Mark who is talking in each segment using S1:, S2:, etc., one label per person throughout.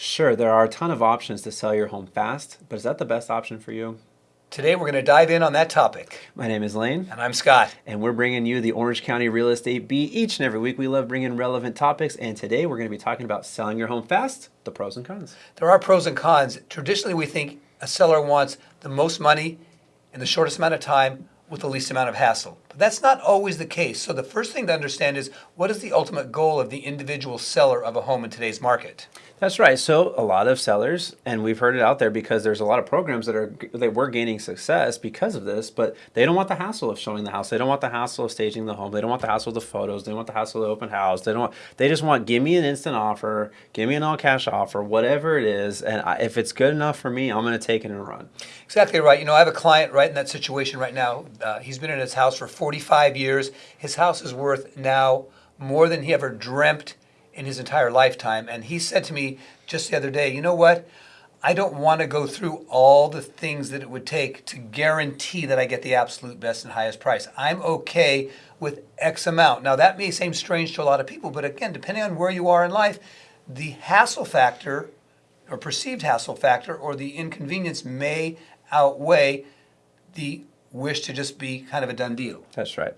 S1: Sure, there are a ton of options to sell your home fast, but is that the best option for you?
S2: Today we're going to dive in on that topic.
S1: My name is Lane,
S2: And I'm Scott.
S1: and we're bringing you the Orange County Real Estate Beat each and every week. We love bringing relevant topics, and today we're going to be talking about selling your home fast, the pros and cons.
S2: There are pros and cons. Traditionally, we think a seller wants the most money in the shortest amount of time with the least amount of hassle. That's not always the case. So the first thing to understand is what is the ultimate goal of the individual seller of a home in today's market?
S1: That's right. So a lot of sellers, and we've heard it out there because there's a lot of programs that are that we're gaining success because of this, but they don't want the hassle of showing the house. They don't want the hassle of staging the home. They don't want the hassle of the photos. They don't want the hassle of the open house. They don't. Want, they just want give me an instant offer, give me an all cash offer, whatever it is, and I, if it's good enough for me, I'm going to take it and run.
S2: Exactly right. You know, I have a client right in that situation right now. Uh, he's been in his house for 45 years. His house is worth now more than he ever dreamt in his entire lifetime. And he said to me just the other day, you know what? I don't want to go through all the things that it would take to guarantee that I get the absolute best and highest price. I'm okay with X amount. Now, that may seem strange to a lot of people, but again, depending on where you are in life, the hassle factor or perceived hassle factor or the inconvenience may outweigh the wish to just be kind of a done deal.
S1: That's right.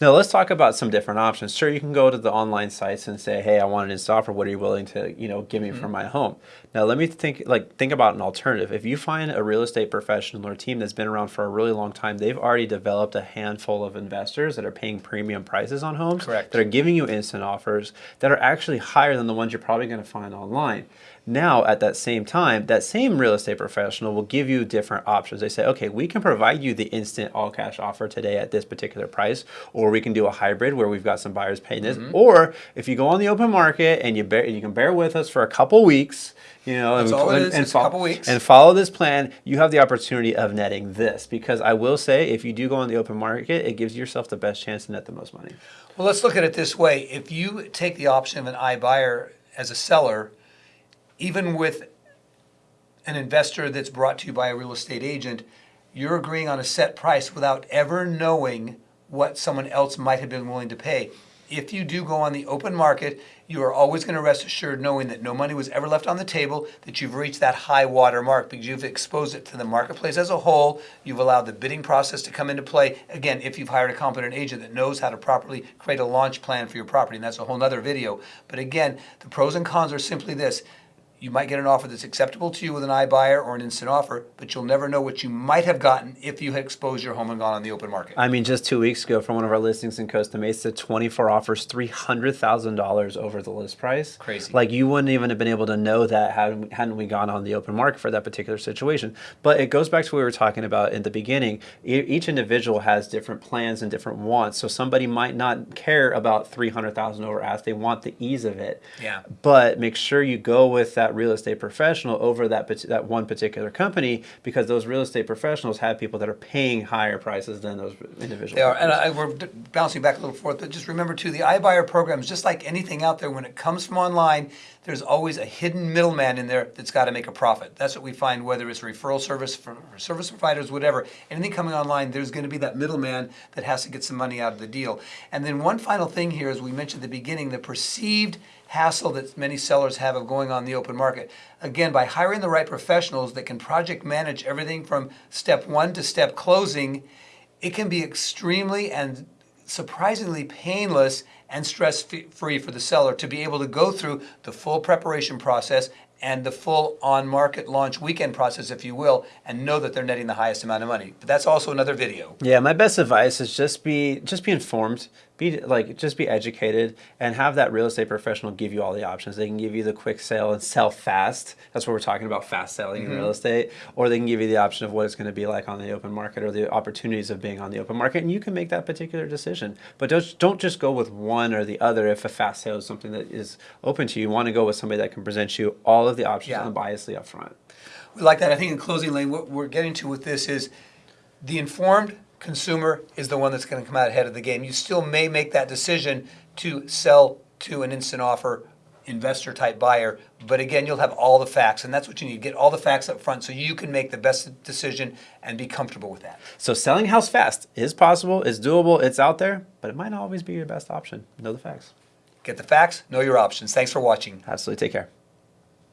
S1: Now let's talk about some different options. Sure, you can go to the online sites and say, "Hey, I want an instant offer. What are you willing to, you know, give me for mm-hmm. my home?" Now let me think, like, think about an alternative. If you find a real estate professional or team that's been around for a really long time, they've already developed a handful of investors that are paying premium prices on homes.
S2: Correct.
S1: That are giving you instant offers that are actually higher than the ones you're probably going to find online. Now, at that same time, that same real estate professional will give you different options. They say, okay, we can provide you the instant all cash offer today at this particular price, or we can do a hybrid where we've got some buyers paying this. Mm-hmm. Or if you go on the open market and you bear, you can bear with us for a couple weeks, you know,
S2: That's
S1: and,
S2: all it
S1: and,
S2: is, a couple weeks.
S1: and follow this plan, you have the opportunity of netting this. Because I will say, if you do go on the open market, it gives yourself the best chance to net the most money.
S2: Well, let's look at it this way. If you take the option of an iBuyer as a seller, even with an investor that's brought to you by a real estate agent, you're agreeing on a set price without ever knowing what someone else might have been willing to pay. If you do go on the open market, you are always going to rest assured knowing that no money was ever left on the table, that you've reached that high water mark because you've exposed it to the marketplace as a whole. You've allowed the bidding process to come into play. Again, if you've hired a competent agent that knows how to properly create a launch plan for your property, and that's a whole nother video. But again, the pros and cons are simply this. You might get an offer that's acceptable to you with an iBuyer or an instant offer, but you'll never know what you might have gotten if you had exposed your home and gone on the open market.
S1: I mean, just two weeks ago, from one of our listings in Costa Mesa, 24 offers, $300,000 over the list price.
S2: Crazy.
S1: Like, you wouldn't even have been able to know that hadn't we, hadn't we gone on the open market for that particular situation. But it goes back to what we were talking about in the beginning. E- each individual has different plans and different wants. So somebody might not care about 300,000 over ask. They want the ease of it.
S2: Yeah.
S1: But make sure you go with that real estate professional over that that one particular company because those real estate professionals have people that are paying higher prices than those individuals.
S2: They are, and. I, we're bouncing back a little forth, but just remember too, the iBuyer program is just like anything out there. When it comes from online, there's always a hidden middleman in there that's got to make a profit. That's what we find, whether it's referral service for, for service providers, whatever. Anything coming online, there's going to be that middleman that has to get some money out of the deal. And then one final thing here, as we mentioned at the beginning, the perceived hassle that many sellers have of going on the open market. Again, by hiring the right professionals that can project manage everything from step one to step closing, it can be extremely and surprisingly painless and stress free for the seller to be able to go through the full preparation process and the full on market launch weekend process, if you will, and know that they're netting the highest amount of money. But that's also another video.
S1: Yeah, my best advice is just be just be informed, be like just be educated, and have that real estate professional give you all the options. They can give you the quick sale and sell fast. That's what we're talking about, fast selling in real mm-hmm. estate. Or they can give you the option of what it's going to be like on the open market or the opportunities of being on the open market, and you can make that particular decision. But don't don't just go with one or the other. If a fast sale is something that is open to you, you want to go with somebody that can present you all of the options
S2: Yeah.
S1: unbiasedly up front.
S2: We like that. I think in closing, Lane, what we're getting to with this is the informed consumer is the one that's going to come out ahead of the game. You still may make that decision to sell to an instant offer investor type buyer, but again, you'll have all the facts, and that's what you need. Get all the facts up front so you can make the best decision and be comfortable with that.
S1: So selling house fast is possible, it's doable, it's out there, but it might not always be your best option. Know the facts.
S2: Get the facts, know your options. Thanks for watching.
S1: Absolutely. Take care.